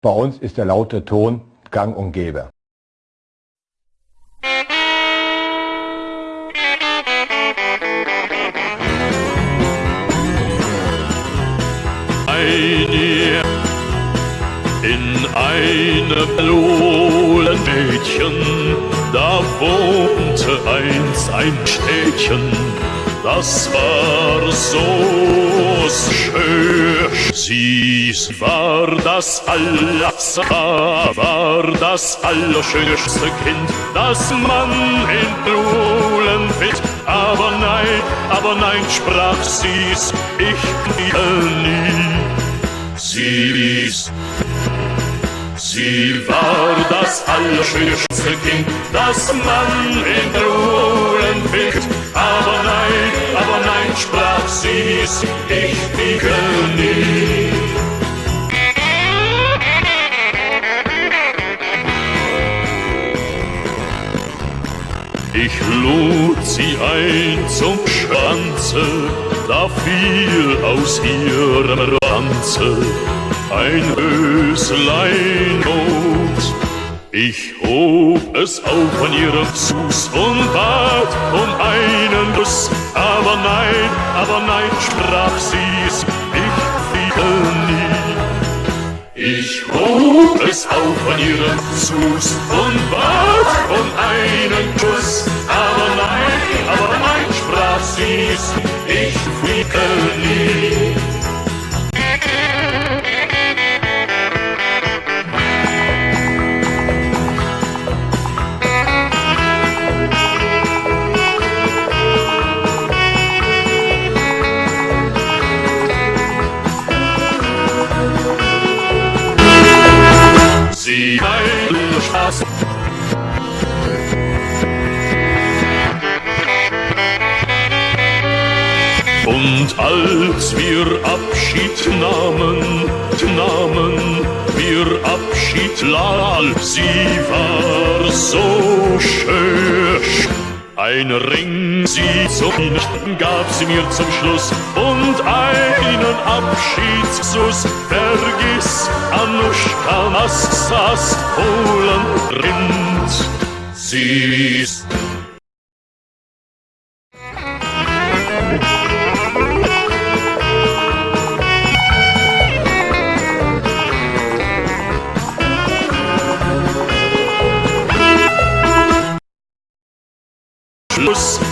Bei uns ist der laute Ton gang und gäbe. Eine in einem blumen Mädchen, da wohnte einst ein Städtchen, das war so schön. Sie war das alles, war das allerschönste Kind, das man in Blumen findet. Aber nein, aber nein, sprach sie's, ich liebe nie. Sie's, sie war das allerschönste Kind, das man in Blumen sprach sie's, ich wiege nie. Ich lud sie ein zum Schwanze, da fiel aus ihrem Ranze ein Höslein Not. Ich hob es auf an ihrem Fuß und bat um einen Kuss, aber nein, aber nein, sprach sie's, ich fiel nie. Ich hob es auf an ihren Fuß und bat um einen Kuss, Spaß. Und als wir Abschied nahmen, nahmen wir Abschied, lal, sie war so schön. Ein Ring, sie Nichten gab sie mir zum Schluss und einen Abschiedskuss. Vergiss, Anuschka, was saß Polen Rind. Sie Schluss